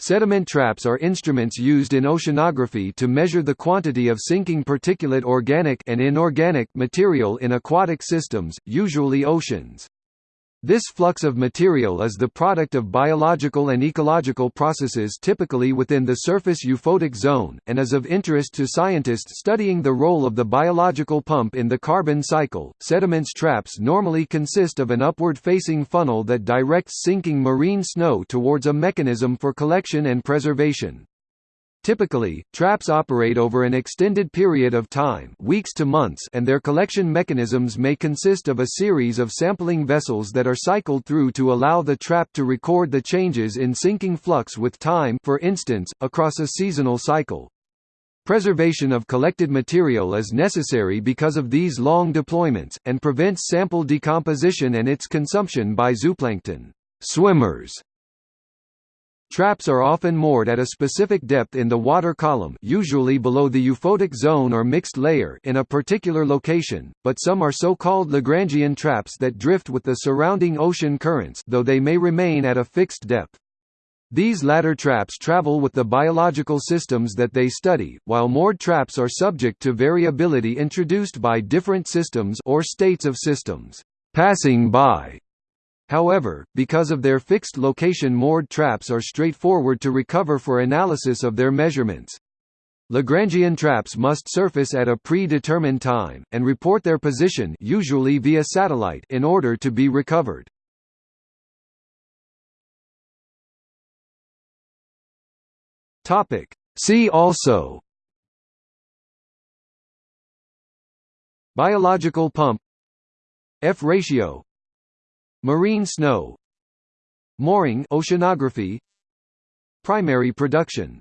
Sediment traps are instruments used in oceanography to measure the quantity of sinking particulate organic and inorganic material in aquatic systems, usually oceans. This flux of material is the product of biological and ecological processes typically within the surface euphotic zone, and is of interest to scientists studying the role of the biological pump in the carbon cycle. Sediments traps normally consist of an upward facing funnel that directs sinking marine snow towards a mechanism for collection and preservation. Typically, traps operate over an extended period of time weeks to months and their collection mechanisms may consist of a series of sampling vessels that are cycled through to allow the trap to record the changes in sinking flux with time for instance, across a seasonal cycle. Preservation of collected material is necessary because of these long deployments, and prevents sample decomposition and its consumption by zooplankton swimmers. Traps are often moored at a specific depth in the water column usually below the euphotic zone or mixed layer in a particular location, but some are so-called Lagrangian traps that drift with the surrounding ocean currents though they may remain at a fixed depth. These latter traps travel with the biological systems that they study, while moored traps are subject to variability introduced by different systems or states of systems passing by However, because of their fixed location moored traps are straightforward to recover for analysis of their measurements. Lagrangian traps must surface at a predetermined time, and report their position usually via satellite in order to be recovered. See also Biological pump F ratio Marine snow. Mooring oceanography. Primary production